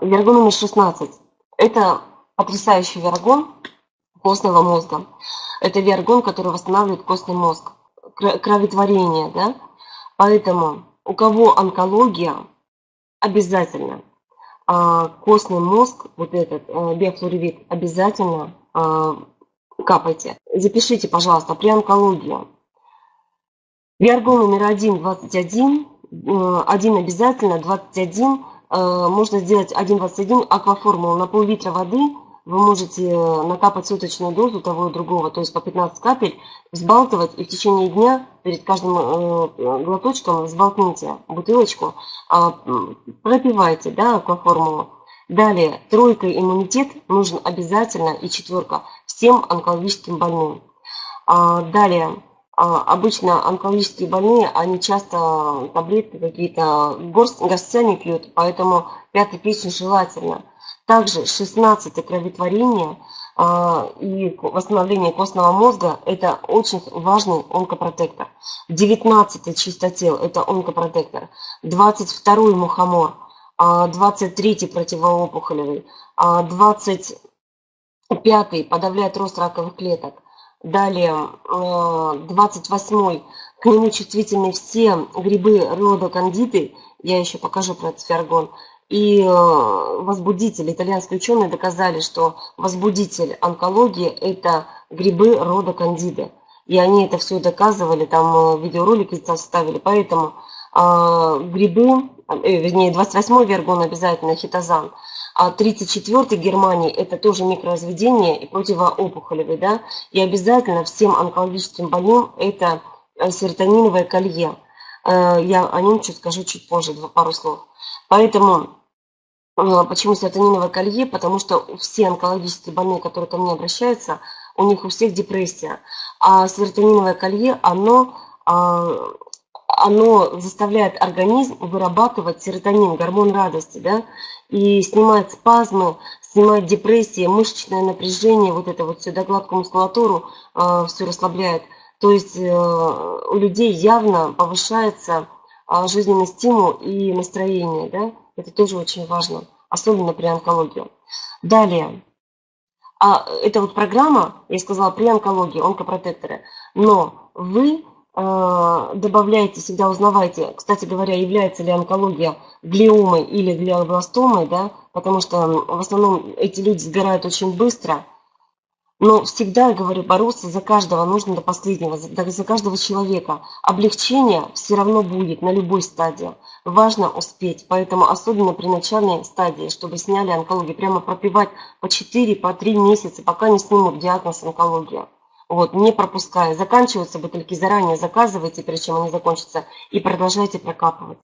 Вергон номер 16. Это потрясающий вергон костного мозга. Это вергон, который восстанавливает костный мозг, кроветворение, да? Поэтому у кого онкология, обязательно а, костный мозг, вот этот а, биофлоревит, обязательно а, капайте. Запишите, пожалуйста, при онкологии. Виаргон номер 1, 21, 1 обязательно, 21 Э, можно сделать 1,21 акваформулу на пол-литра воды. Вы можете э, накапать суточную дозу того и другого, то есть по 15 капель, взбалтывать и в течение дня перед каждым э, глоточком взболтните бутылочку, а, пропивайте да, акваформулу. Далее, тройка иммунитет нужен обязательно и четверка всем онкологическим больным. А, далее, обычно онкологические больные, они часто таблетки какие-то горстями пьют, поэтому пятый печень желательно. Также 16 кроветворение а, и восстановление костного мозга – это очень важный онкопротектор. 19 чистотел – это онкопротектор. 22 мухомор, 23 а, противоопухолевый, 25 подавляет рост раковых клеток. Далее, 28-й, э, к нему чувствительны все грибы рода кандиды, я еще покажу про этот фиаргон. И э, возбудитель, итальянские ученые доказали, что возбудитель онкологии – это грибы рода кандиды. И они это все доказывали, там э, видеоролики составили. Поэтому грибы, вернее, 28-й вергон обязательно, хитозан – а 34-й Германии это тоже микроразведение и противоопухолевый, да, и обязательно всем онкологическим больным это э, серотониновое колье. Э, я о нем чуть скажу чуть позже, пару слов. Поэтому, э, почему серотониновое колье? Потому что все онкологические больные, которые ко мне обращаются, у них у всех депрессия. А серотониновое колье, оно оно заставляет организм вырабатывать серотонин, гормон радости, да, и снимает спазмы, снимает депрессии, мышечное напряжение, вот это вот все, да, гладкую мускулатуру э, все расслабляет. То есть э, у людей явно повышается э, жизненный стимул и настроение, да, это тоже очень важно, особенно при онкологии. Далее, а это вот программа, я сказала, при онкологии, онкопротекторы, но вы добавляйте, всегда узнавайте, кстати говоря, является ли онкология глиомой или глиобластомой, да, потому что в основном эти люди сгорают очень быстро. Но всегда, говорю, бороться за каждого нужно до последнего, за каждого человека. Облегчение все равно будет на любой стадии. Важно успеть, поэтому особенно при начальной стадии, чтобы сняли онкологию, прямо пропивать по 4-3 по месяца, пока не снимут диагноз онкология. Вот, не пропуская. Заканчиваются бутыльки заранее, заказывайте, прежде чем они закончатся, и продолжайте прокапывать.